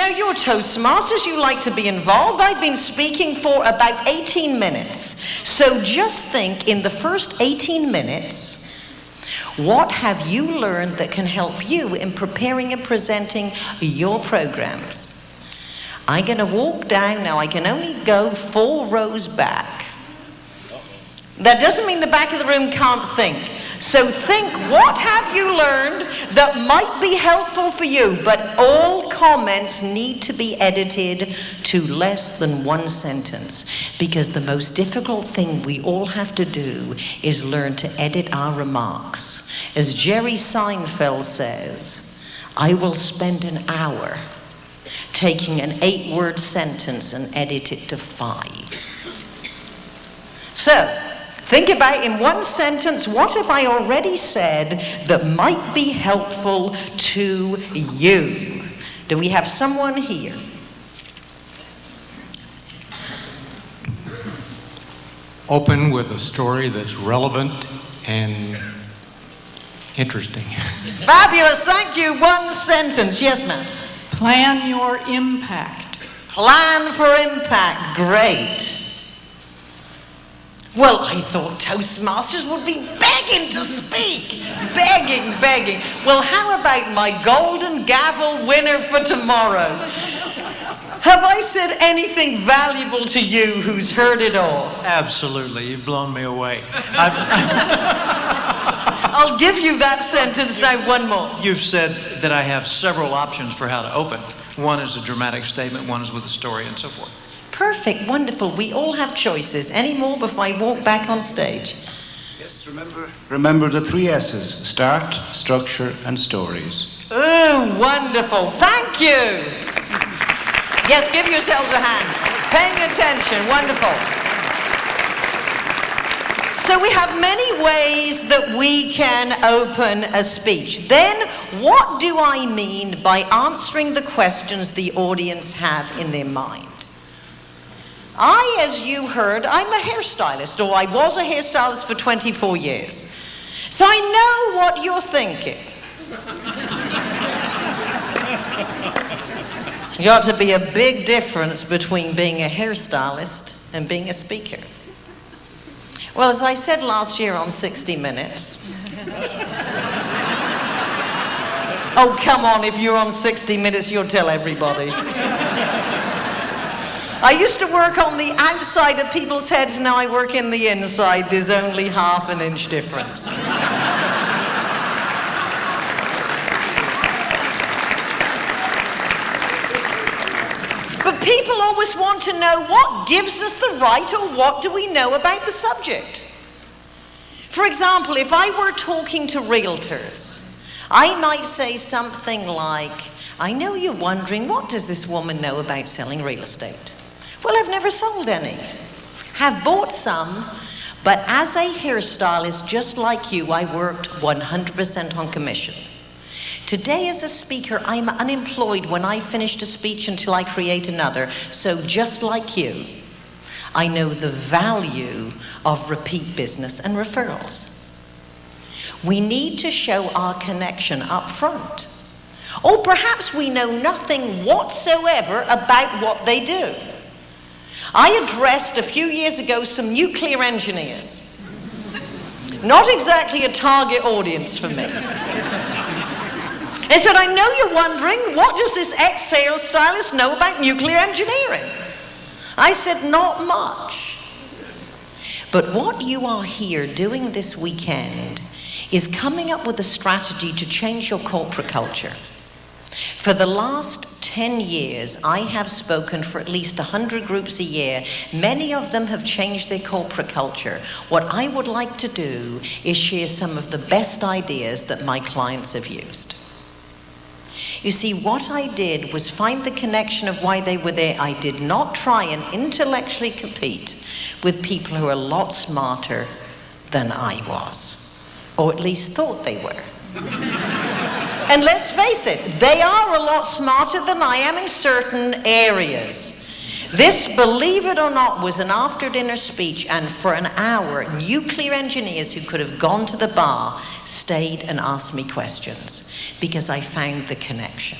Now, you're Toastmasters, you like to be involved. I've been speaking for about 18 minutes. So just think in the first 18 minutes, what have you learned that can help you in preparing and presenting your programs? I'm going to walk down now. I can only go four rows back. That doesn't mean the back of the room can't think. So think, what have you learned that might be helpful for you? But all comments need to be edited to less than one sentence because the most difficult thing we all have to do is learn to edit our remarks. As Jerry Seinfeld says, I will spend an hour taking an eight word sentence and edit it to five. So, Think about in one sentence, what have I already said that might be helpful to you? Do we have someone here? Open with a story that's relevant and interesting. Fabulous, thank you. One sentence. Yes, ma'am. Plan your impact. Plan for impact. Great. Well, I thought Toastmasters would be begging to speak. begging, begging. Well, how about my golden gavel winner for tomorrow? Have I said anything valuable to you who's heard it all? Absolutely. You've blown me away. I'll give you that sentence now, one more. You've said that I have several options for how to open. One is a dramatic statement, one is with a story, and so forth. Perfect, wonderful. We all have choices. Any more before I walk back on stage? Yes, remember, remember the three S's start, structure, and stories. Oh, wonderful. Thank you. Yes, give yourselves a hand. Paying attention, wonderful. So we have many ways that we can open a speech. Then, what do I mean by answering the questions the audience have in their mind? I, as you heard, I'm a hairstylist, or I was a hairstylist for 24 years. So I know what you're thinking. you got to be a big difference between being a hairstylist and being a speaker. Well, as I said last year on 60 Minutes, oh, come on, if you're on 60 Minutes, you'll tell everybody. I used to work on the outside of people's heads, now I work in the inside. There's only half an inch difference. but people always want to know what gives us the right or what do we know about the subject. For example, if I were talking to realtors, I might say something like, I know you're wondering, what does this woman know about selling real estate? Well, I've never sold any. Have bought some, but as a hairstylist, just like you, I worked 100% on commission. Today, as a speaker, I'm unemployed when I finish a speech until I create another. So, just like you, I know the value of repeat business and referrals. We need to show our connection up front. Or perhaps we know nothing whatsoever about what they do. I addressed a few years ago some nuclear engineers. Not exactly a target audience for me. And said, I know you're wondering, what does this ex-sales stylist know about nuclear engineering? I said, not much. But what you are here doing this weekend is coming up with a strategy to change your corporate culture. For the last 10 years, I have spoken for at least 100 groups a year. Many of them have changed their corporate culture. What I would like to do is share some of the best ideas that my clients have used. You see, what I did was find the connection of why they were there. I did not try and intellectually compete with people who are a lot smarter than I was, or at least thought they were. And let's face it, they are a lot smarter than I am in certain areas. This, believe it or not, was an after dinner speech, and for an hour, nuclear engineers who could have gone to the bar stayed and asked me questions because I found the connection.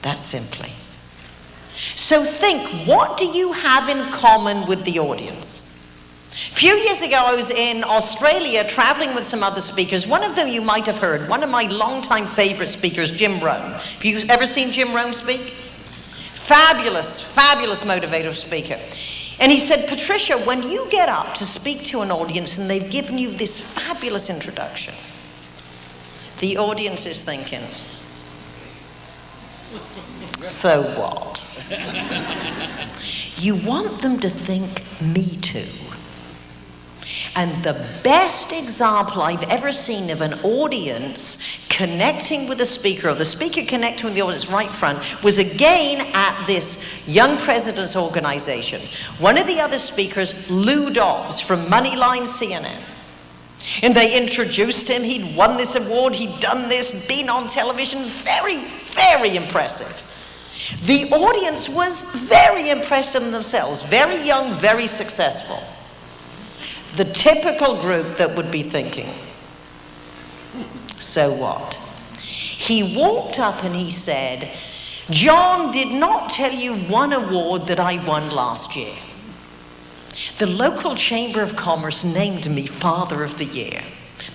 That simply. So think, what do you have in common with the audience? A few years ago, I was in Australia traveling with some other speakers. One of them you might have heard, one of my longtime favorite speakers, Jim Rohn. Have you ever seen Jim Rohn speak? Fabulous, fabulous motivator speaker. And he said, Patricia, when you get up to speak to an audience and they've given you this fabulous introduction, the audience is thinking, so what? you want them to think, me too. And the best example I've ever seen of an audience connecting with the speaker, or the speaker connecting with the audience right front, was again at this Young Presidents Organization. One of the other speakers, Lou Dobbs from Moneyline CNN. And they introduced him. He'd won this award, he'd done this, been on television. Very, very impressive. The audience was very impressed in themselves, very young, very successful the typical group that would be thinking, so what? He walked up and he said, John did not tell you one award that I won last year. The local Chamber of Commerce named me Father of the Year.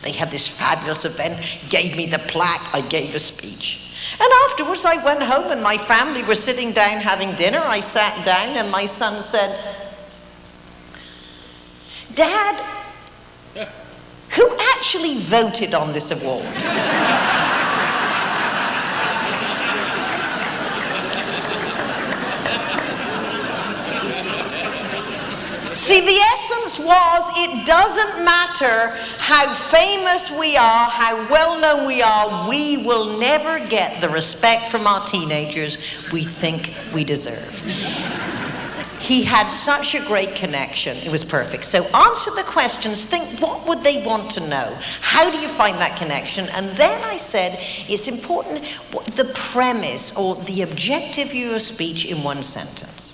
They had this fabulous event, gave me the plaque, I gave a speech. And afterwards, I went home and my family were sitting down having dinner. I sat down and my son said, Dad, who actually voted on this award? See, the essence was it doesn't matter how famous we are, how well known we are, we will never get the respect from our teenagers we think we deserve. He had such a great connection. It was perfect. So answer the questions. Think, what would they want to know? How do you find that connection? And then I said, it's important the premise or the objective of your speech in one sentence.